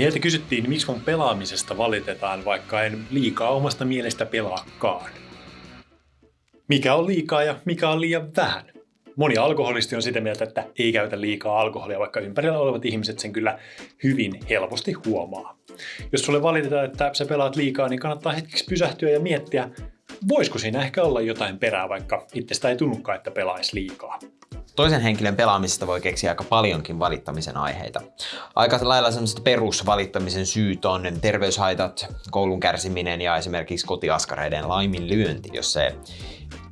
Meiltä kysyttiin, miksi mun pelaamisesta valitetaan, vaikka en liikaa omasta mielestä pelaakaan. Mikä on liikaa ja mikä on liian vähän? Moni alkoholisti on sitä mieltä, että ei käytä liikaa alkoholia, vaikka ympärillä olevat ihmiset sen kyllä hyvin helposti huomaa. Jos sulle valitetaan, että sä pelaat liikaa, niin kannattaa hetkeksi pysähtyä ja miettiä, voisiko siinä ehkä olla jotain perää, vaikka itsestä ei tunnukaan, että pelaisi liikaa. Toisen henkilön pelaamisesta voi keksiä aika paljonkin valittamisen aiheita. Aika lailla sellaiset perusvalittamisen syyt on terveyshaitat, koulun kärsiminen ja esimerkiksi kotiaskareiden laiminlyönti, jos se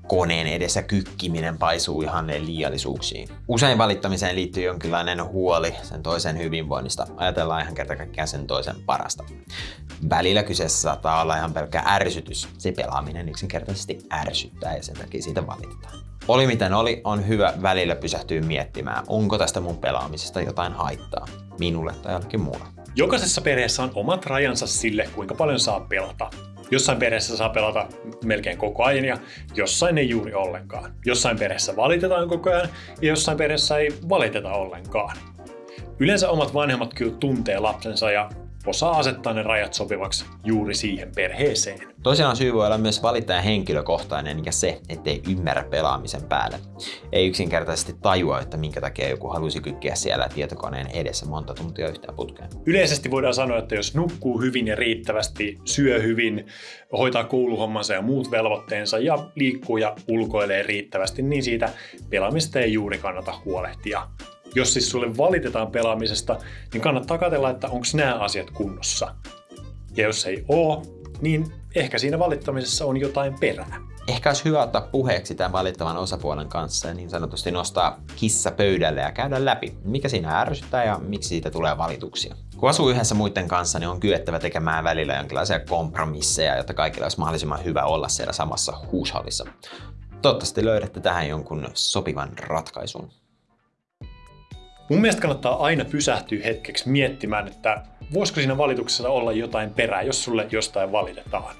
koneen edessä kykkiminen paisuu ihan liiallisuuksiin. Usein valittamiseen liittyy jonkinlainen huoli sen toisen hyvinvoinnista. Ajatellaan ihan kerta kaikkiaan sen toisen parasta. Välillä kyseessä saattaa olla ihan pelkkä ärsytys. Se pelaaminen yksinkertaisesti ärsyttää ja sen takia siitä valitetaan. Oli miten oli, on hyvä välillä pysähtyä miettimään, onko tästä mun pelaamisesta jotain haittaa, minulle tai jollekin muulle. Jokaisessa perheessä on omat rajansa sille, kuinka paljon saa pelata. Jossain perheessä saa pelata melkein koko ajan ja jossain ei juuri ollenkaan. Jossain perheessä valitetaan koko ajan ja jossain perheessä ei valiteta ollenkaan. Yleensä omat vanhemmat kyllä tuntee lapsensa ja osaa asettaa ne rajat sopivaksi juuri siihen perheeseen. Toisinaan syy voi olla myös valittajan henkilökohtainen ja se, ettei ymmärrä pelaamisen päälle. Ei yksinkertaisesti tajua, että minkä takia joku halusi kykkiä siellä tietokoneen edessä monta tuntia yhteen putkeen. Yleisesti voidaan sanoa, että jos nukkuu hyvin ja riittävästi, syö hyvin, hoitaa kouluhommansa ja muut velvoitteensa ja liikkuu ja ulkoilee riittävästi, niin siitä pelaamista ei juuri kannata huolehtia jos siis sulle valitetaan pelaamisesta, niin kannattaa katsella, että onko nämä asiat kunnossa. Ja jos ei oo, niin ehkä siinä valittamisessa on jotain perää. Ehkä olisi hyvä ottaa puheeksi tämän valittavan osapuolen kanssa ja niin sanotusti nostaa kissa pöydälle ja käydä läpi, mikä siinä ärsyttää ja miksi siitä tulee valituksia. Kun asuu yhdessä muiden kanssa, niin on kyettävä tekemään välillä jonkinlaisia kompromisseja, jotta kaikilla olisi mahdollisimman hyvä olla siellä samassa huushallissa. Toivottavasti löydätte tähän jonkun sopivan ratkaisun. Mun mielestä kannattaa aina pysähtyä hetkeksi miettimään, että voisiko siinä valituksessa olla jotain perää, jos sulle jostain valitetaan.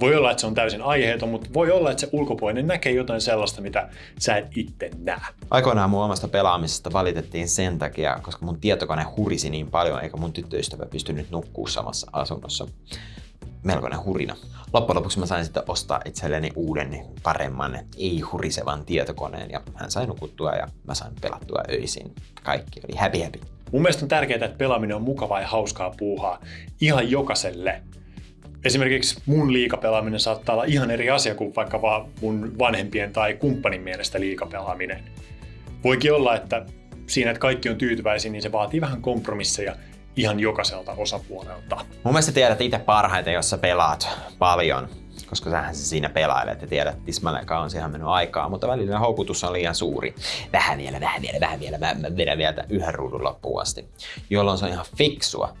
Voi olla, että se on täysin aiheeton, mutta voi olla, että se ulkopuolinen näkee jotain sellaista, mitä sä et itse näe. Aikoinaan mun omasta pelaamisesta valitettiin sen takia, koska mun tietokone hurisi niin paljon, eikä mun tyttöystävä pystynyt nukkuu samassa asunnossa melkoinen hurina. Loppujen lopuksi mä sain sitten ostaa itselleni uuden, paremman, ei-hurisevan tietokoneen ja hän sai nukuttua ja mä sain pelattua öisin. Kaikki oli happy happy. Mun mielestä on tärkeää, että pelaaminen on mukavaa ja hauskaa puuhaa ihan jokaiselle. Esimerkiksi mun liikapelaaminen saattaa olla ihan eri asia kuin vaikka vaan mun vanhempien tai kumppanin mielestä liikapelaaminen. Voikin olla, että siinä, että kaikki on tyytyväisiä, niin se vaatii vähän kompromisseja ihan jokaiselta osapuolelta. Mun mielestä tiedät itse parhaiten, jos sä pelaat paljon, koska sähän se siinä pelailet ja tiedät tismalleen on siihen mennyt aikaa, mutta välillä houkutus on liian suuri. Vähän vielä, vähän vielä, vähän vielä, mä, mä vedän vielä yhden ruudun loppuun asti, jolloin se on ihan fiksua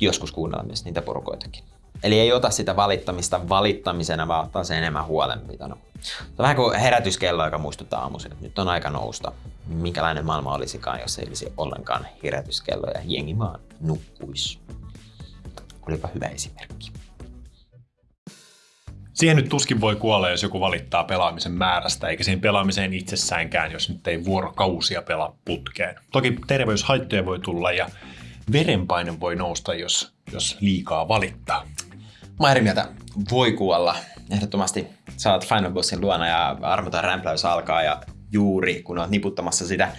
joskus kuunnella myös niitä porukoitakin. Eli ei ota sitä valittamista valittamisena, vaan ottaa se enemmän huolenpitona. Se on vähän kuin herätyskello, joka muistuttaa aamuisin, että nyt on aika nousta. Minkälainen maailma olisikaan, jos ei olisi ollenkaan herätyskello ja jengi vaan nukkuisi. Olipa hyvä esimerkki. Siihen nyt tuskin voi kuolla, jos joku valittaa pelaamisen määrästä, eikä siihen pelaamiseen itsessäänkään, jos nyt ei vuorokausia pelaa putkeen. Toki terveyshaittoja voi tulla ja verenpaine voi nousta, jos, jos liikaa valittaa. Mä eri mieltä. Voi kuolla. Ehdottomasti saat Final Bossin luona ja armoton rämpläys alkaa ja juuri kun oot niputtamassa sitä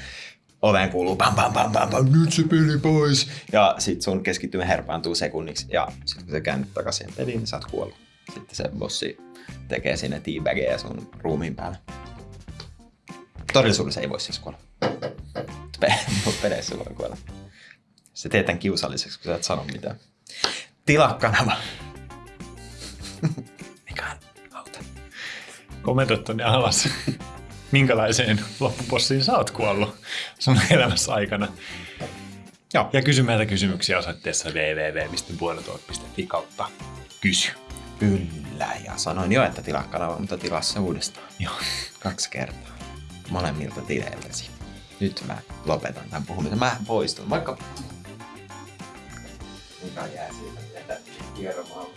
oveen kuuluu pam pam pam pam pam, nyt se peli pois. Ja sit sun keskittymä herpaantuu sekunniksi ja sit kun sä käännyt takaisin peliin, niin sä oot kuollut. Sitten se bossi tekee sinne teabagia sun ruumiin päälle. Todellisuudessa ei voi siis kuolla. Peleissä voi kuolla. Se teet tämän kiusalliseksi, kun sä et sano mitään. Tilaa kanava. Kommentoi tonne alas. Minkälaiseen loppupossiin sä oot kuollut sun elämässä aikana? Joo. Ja kysy meiltä kysymyksiä osoitteessa www.puoletuot.fi kautta kysy. Kyllä, ja sanoin jo, että tilaa kanava, mutta tilaa se uudestaan. Joo. Kaksi kertaa. Molemmilta tileiltäsi. Nyt mä lopetan tämän puhumisen. Mä poistun, vaikka... Mikä jää siitä, että kierromaan.